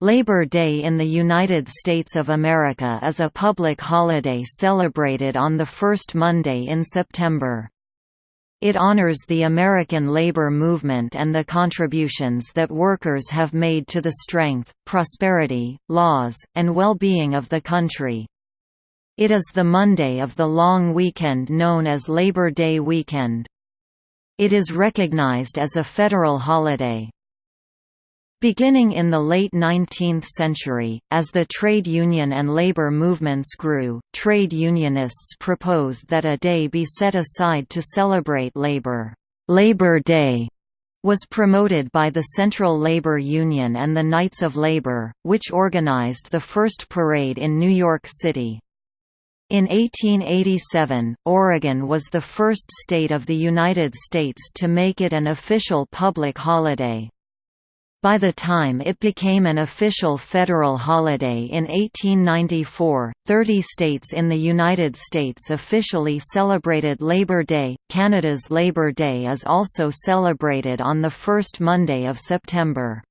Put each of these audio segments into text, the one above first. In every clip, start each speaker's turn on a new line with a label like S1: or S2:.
S1: Labor Day in the United States of America is a public holiday celebrated on the first Monday in September. It honors the American labor movement and the contributions that workers have made to the strength, prosperity, laws, and well-being of the country. It is the Monday of the long weekend known as Labor Day weekend. It is recognized as a federal holiday. Beginning in the late 19th century, as the trade union and labor movements grew, trade unionists proposed that a day be set aside to celebrate labor. Labor Day was promoted by the Central Labor Union and the Knights of Labor, which organized the first parade in New York City. In 1887, Oregon was the first state of the United States to make it an official public holiday. By the time it became an official federal holiday in 1894, 30 states in the United States officially celebrated Labor Day. Canada's Labor Day is also celebrated on the first Monday of September.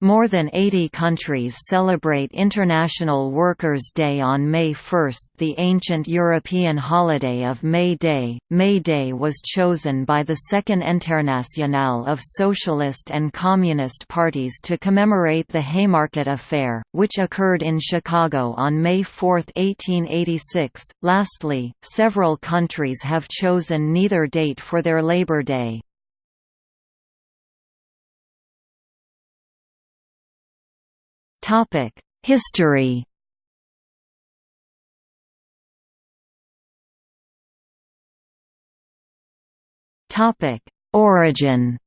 S1: More than 80 countries celebrate International Workers' Day on May 1. The ancient European holiday of May Day, May Day was chosen by the Second Internationale of Socialist and Communist parties to commemorate the Haymarket Affair, which occurred in Chicago on May 4, 1886. Lastly, several countries have chosen neither date for their Labor Day. History. Topic: Origin.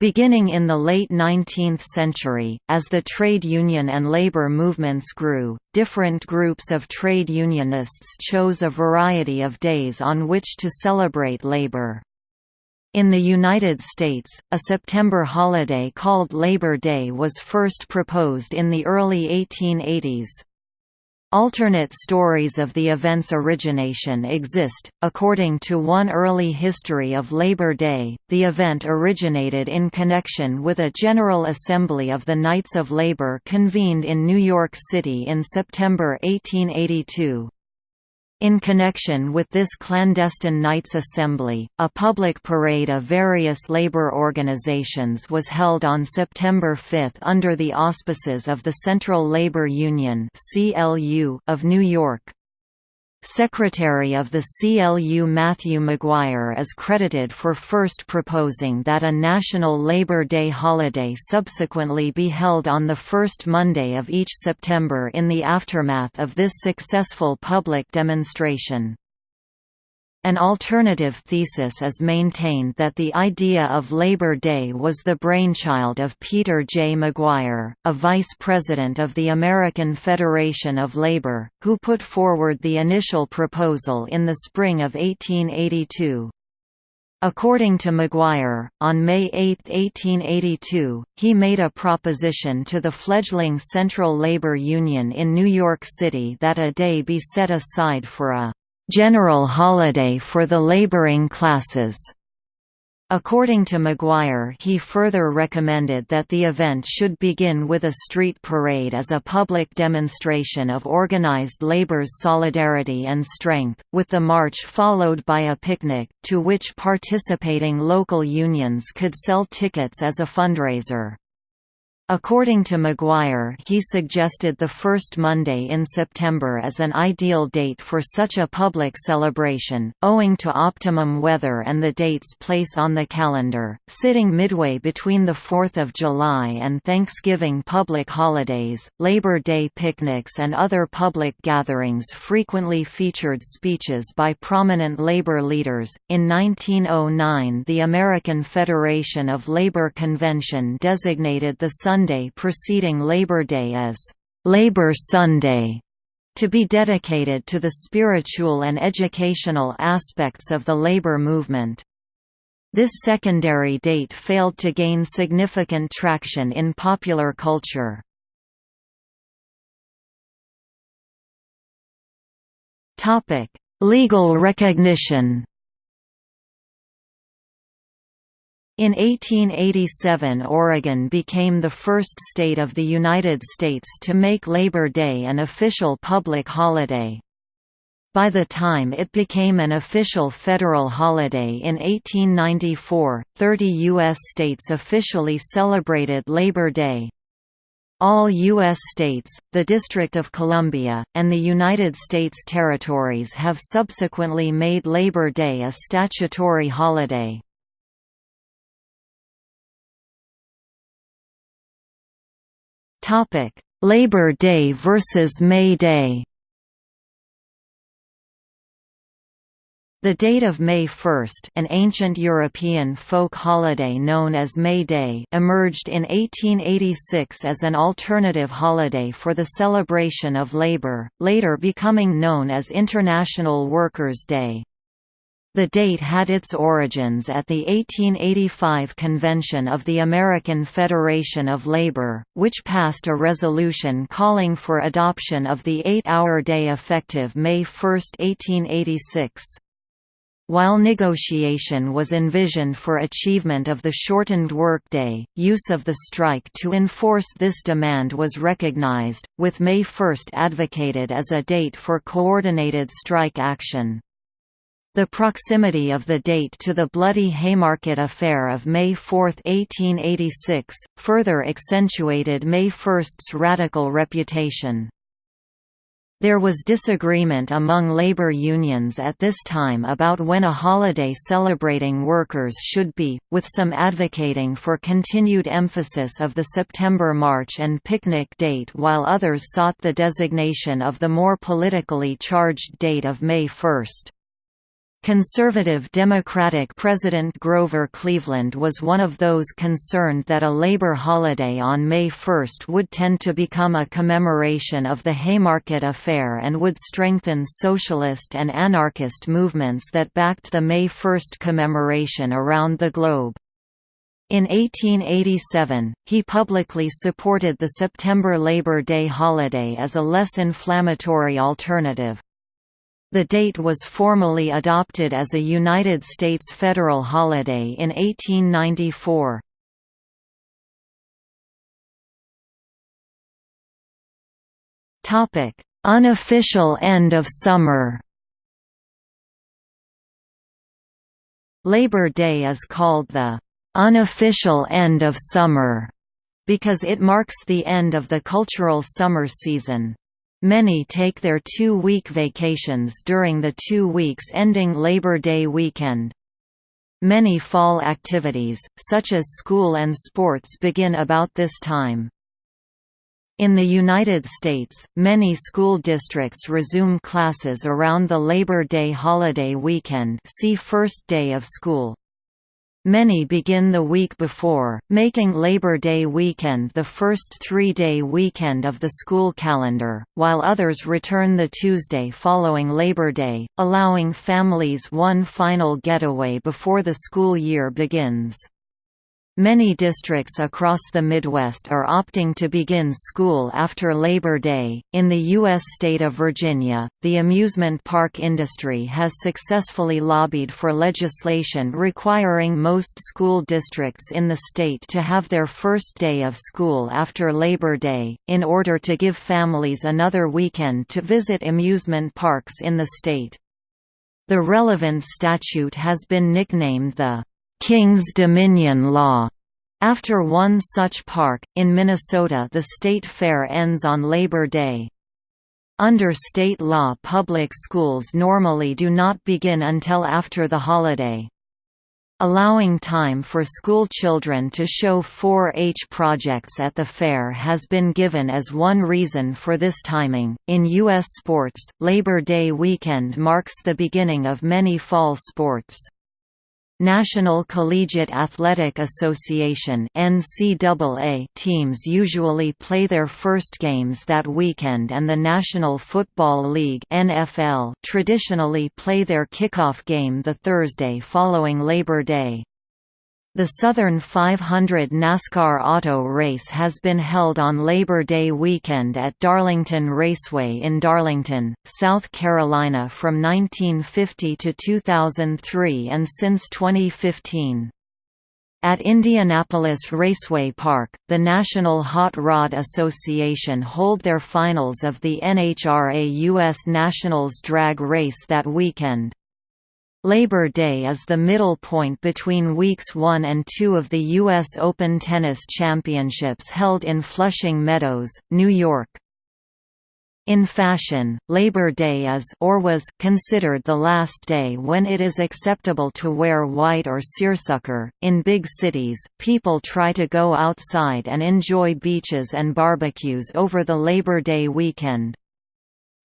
S1: Beginning in the late 19th century, as the trade union and labor movements grew, different groups of trade unionists chose a variety of days on which to celebrate labor. In the United States, a September holiday called Labor Day was first proposed in the early 1880s. Alternate stories of the event's origination exist. According to one early history of Labor Day, the event originated in connection with a General Assembly of the Knights of Labor convened in New York City in September 1882. In connection with this clandestine Knights Assembly, a public parade of various labor organizations was held on September 5 under the auspices of the Central Labor Union of New York. Secretary of the CLU Matthew Maguire is credited for first proposing that a National Labor Day holiday subsequently be held on the first Monday of each September in the aftermath of this successful public demonstration. An alternative thesis is maintained that the idea of Labor Day was the brainchild of Peter J. Maguire, a vice president of the American Federation of Labor, who put forward the initial proposal in the spring of 1882. According to Maguire, on May 8, 1882, he made a proposition to the fledgling Central Labor Union in New York City that a day be set aside for a general holiday for the laboring classes. According to Maguire he further recommended that the event should begin with a street parade as a public demonstration of organized labor's solidarity and strength, with the march followed by a picnic, to which participating local unions could sell tickets as a fundraiser. According to Maguire he suggested the first Monday in September as an ideal date for such a public celebration, owing to optimum weather and the date's place on the calendar, sitting midway between the 4th of July and Thanksgiving public holidays. Labor Day picnics and other public gatherings frequently featured speeches by prominent labor leaders. In 1909 the American Federation of Labor Convention designated the Sunday preceding Labor Day as Labor Sunday to be dedicated to the spiritual and educational aspects of the labor movement. This secondary date failed to gain significant traction in popular culture. Legal recognition In 1887 Oregon became the first state of the United States to make Labor Day an official public holiday. By the time it became an official federal holiday in 1894, 30 U.S. states officially celebrated Labor Day. All U.S. states, the District of Columbia, and the United States territories have subsequently made Labor Day a statutory holiday. Topic: Labor Day versus May Day. The date of May 1, an ancient European folk holiday known as May Day, emerged in 1886 as an alternative holiday for the celebration of labor, later becoming known as International Workers' Day. The date had its origins at the 1885 convention of the American Federation of Labor, which passed a resolution calling for adoption of the eight-hour day effective May 1, 1886. While negotiation was envisioned for achievement of the shortened workday, use of the strike to enforce this demand was recognized, with May 1 advocated as a date for coordinated strike action. The proximity of the date to the Bloody Haymarket Affair of May 4, 1886, further accentuated May 1's radical reputation. There was disagreement among labor unions at this time about when a holiday celebrating workers should be, with some advocating for continued emphasis of the September March and picnic date while others sought the designation of the more politically charged date of May 1. Conservative Democratic President Grover Cleveland was one of those concerned that a labor holiday on May 1 would tend to become a commemoration of the Haymarket Affair and would strengthen socialist and anarchist movements that backed the May 1 commemoration around the globe. In 1887, he publicly supported the September Labor Day holiday as a less inflammatory alternative. The date was formally adopted as a United States federal holiday in 1894. Topic: Unofficial end of summer. Labor Day is called the unofficial end of summer because it marks the end of the cultural summer season. Many take their two-week vacations during the two weeks ending Labor Day weekend. Many fall activities, such as school and sports begin about this time. In the United States, many school districts resume classes around the Labor Day holiday weekend see first day of school. Many begin the week before, making Labor Day weekend the first three-day weekend of the school calendar, while others return the Tuesday following Labor Day, allowing families one final getaway before the school year begins. Many districts across the Midwest are opting to begin school after Labor Day. In the U.S. state of Virginia, the amusement park industry has successfully lobbied for legislation requiring most school districts in the state to have their first day of school after Labor Day, in order to give families another weekend to visit amusement parks in the state. The relevant statute has been nicknamed the King's Dominion Law. After one such park, in Minnesota the state fair ends on Labor Day. Under state law public schools normally do not begin until after the holiday. Allowing time for school children to show 4-H projects at the fair has been given as one reason for this timing. In U.S. sports, Labor Day weekend marks the beginning of many fall sports. National Collegiate Athletic Association (NCAA) teams usually play their first games that weekend and the National Football League (NFL) traditionally play their kickoff game the Thursday following Labor Day. The Southern 500 NASCAR auto race has been held on Labor Day weekend at Darlington Raceway in Darlington, South Carolina from 1950 to 2003 and since 2015. At Indianapolis Raceway Park, the National Hot Rod Association hold their finals of the NHRA U.S. Nationals drag race that weekend. Labor Day is the middle point between weeks 1 and 2 of the U.S. Open Tennis Championships held in Flushing Meadows, New York. In fashion, Labor Day is or was considered the last day when it is acceptable to wear white or seersucker. In big cities, people try to go outside and enjoy beaches and barbecues over the Labor Day weekend.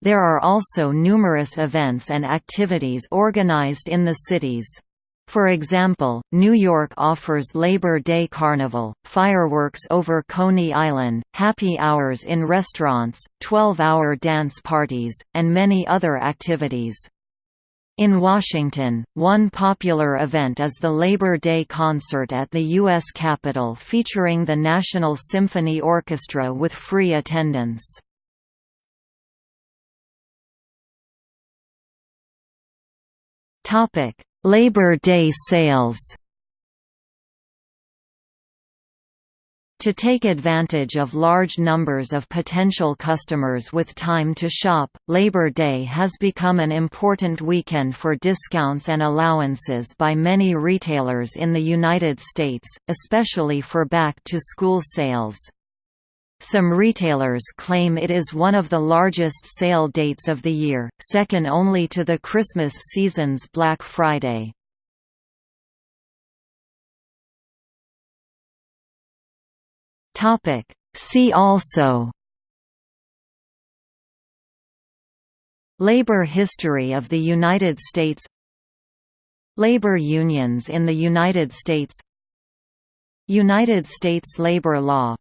S1: There are also numerous events and activities organized in the cities. For example, New York offers Labor Day Carnival, fireworks over Coney Island, happy hours in restaurants, 12-hour dance parties, and many other activities. In Washington, one popular event is the Labor Day concert at the U.S. Capitol featuring the National Symphony Orchestra with free attendance. Topic: Labor Day sales To take advantage of large numbers of potential customers with time to shop, Labor Day has become an important weekend for discounts and allowances by many retailers in the United States, especially for back-to-school sales. Some retailers claim it is one of the largest sale dates of the year, second only to the Christmas season's Black Friday. See also Labor history of the United States Labor unions in the United States United States labor law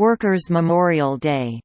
S1: Workers' Memorial Day